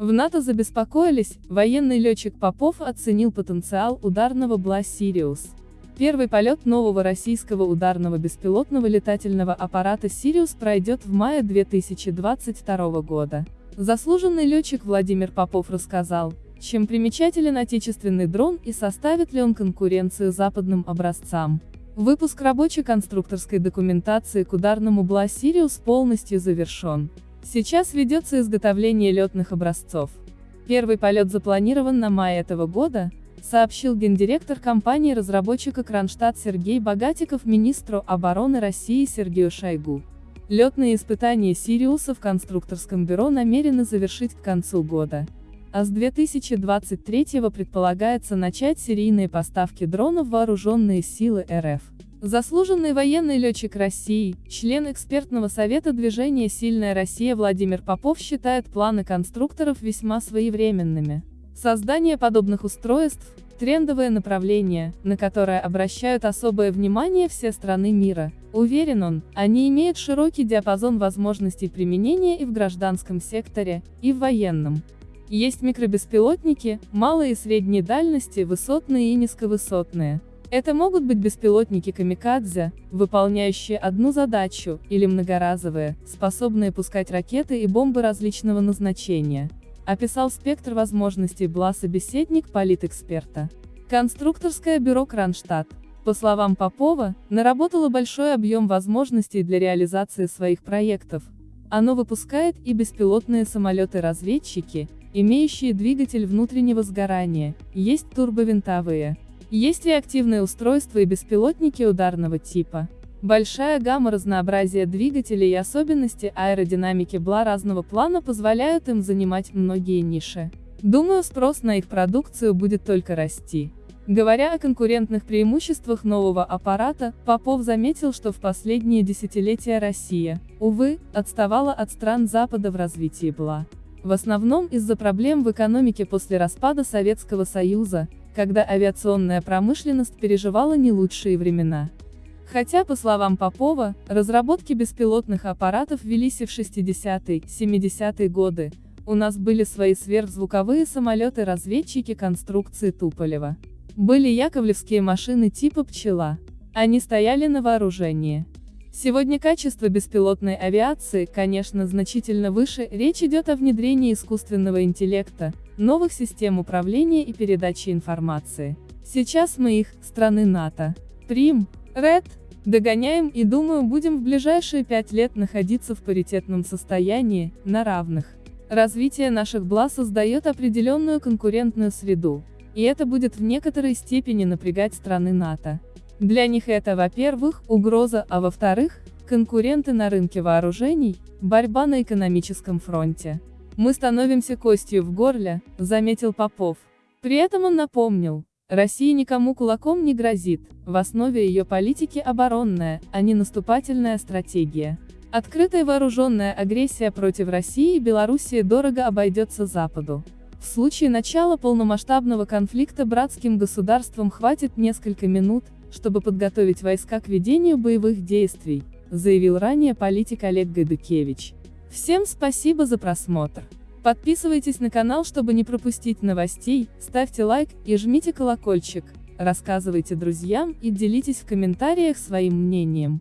В НАТО забеспокоились, военный летчик Попов оценил потенциал ударного БЛА «Сириус». Первый полет нового российского ударного беспилотного летательного аппарата «Сириус» пройдет в мае 2022 года. Заслуженный летчик Владимир Попов рассказал, чем примечателен отечественный дрон и составит ли он конкуренцию западным образцам. Выпуск рабочей конструкторской документации к ударному БЛА «Сириус» полностью завершен. Сейчас ведется изготовление летных образцов. Первый полет запланирован на май этого года, сообщил гендиректор компании-разработчика Кронштадт Сергей Богатиков министру обороны России Сергею Шойгу. Летные испытания «Сириуса» в конструкторском бюро намерены завершить к концу года. А с 2023 предполагается начать серийные поставки дронов вооруженные силы РФ. Заслуженный военный летчик России, член экспертного совета движения «Сильная Россия» Владимир Попов считает планы конструкторов весьма своевременными. Создание подобных устройств – трендовое направление, на которое обращают особое внимание все страны мира. Уверен он, они имеют широкий диапазон возможностей применения и в гражданском секторе, и в военном. Есть микробеспилотники, малые и средней дальности, высотные и низковысотные. Это могут быть беспилотники камикадзе, выполняющие одну задачу, или многоразовые, способные пускать ракеты и бомбы различного назначения. Описал спектр возможностей БЛА-собеседник политэксперта. Конструкторское бюро Кронштадт. По словам Попова, наработало большой объем возможностей для реализации своих проектов. Оно выпускает и беспилотные самолеты-разведчики, имеющие двигатель внутреннего сгорания, есть турбовинтовые, есть реактивные устройства и беспилотники ударного типа. Большая гамма разнообразия двигателей и особенности аэродинамики БЛА разного плана позволяют им занимать многие ниши. Думаю спрос на их продукцию будет только расти. Говоря о конкурентных преимуществах нового аппарата, Попов заметил, что в последние десятилетия Россия, увы, отставала от стран Запада в развитии БЛА. В основном из-за проблем в экономике после распада Советского Союза, когда авиационная промышленность переживала не лучшие времена. Хотя, по словам Попова, разработки беспилотных аппаратов велись и в 60-е, 70-е годы, у нас были свои сверхзвуковые самолеты-разведчики конструкции Туполева. Были яковлевские машины типа «Пчела». Они стояли на вооружении. Сегодня качество беспилотной авиации, конечно, значительно выше, речь идет о внедрении искусственного интеллекта, новых систем управления и передачи информации. Сейчас мы их, страны НАТО, Прим, Ред, догоняем и думаю будем в ближайшие пять лет находиться в паритетном состоянии, на равных. Развитие наших БЛА создает определенную конкурентную среду, и это будет в некоторой степени напрягать страны НАТО. Для них это, во-первых, угроза, а во-вторых, конкуренты на рынке вооружений, борьба на экономическом фронте. Мы становимся костью в горле, заметил Попов. При этом он напомнил, Россия никому кулаком не грозит, в основе ее политики оборонная, а не наступательная стратегия. Открытая вооруженная агрессия против России и Белоруссии дорого обойдется Западу. В случае начала полномасштабного конфликта братским государствам хватит несколько минут, чтобы подготовить войска к ведению боевых действий, заявил ранее политик Олег Гайдукевич. Всем спасибо за просмотр. Подписывайтесь на канал, чтобы не пропустить новостей, ставьте лайк и жмите колокольчик, рассказывайте друзьям и делитесь в комментариях своим мнением.